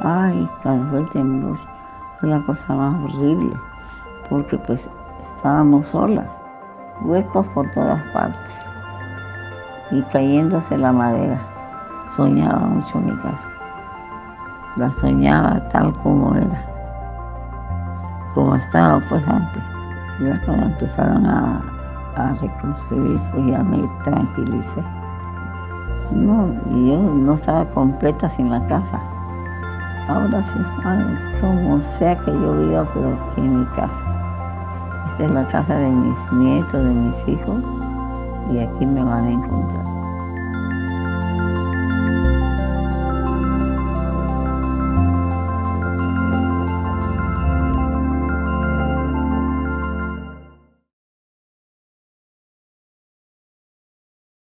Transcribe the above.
Ay, cuando el temblor, fue la cosa más horrible, porque pues estábamos solas, huecos por todas partes, y cayéndose la madera. Soñaba mucho mi casa, la soñaba tal como era, como estaba pues antes. Ya cuando empezaron a, a reconstruir, pues ya me tranquilicé. No, yo no estaba completa sin la casa. Ahora sí, como sea que yo viva, pero aquí en mi casa. Esta es la casa de mis nietos, de mis hijos, y aquí me van a encontrar.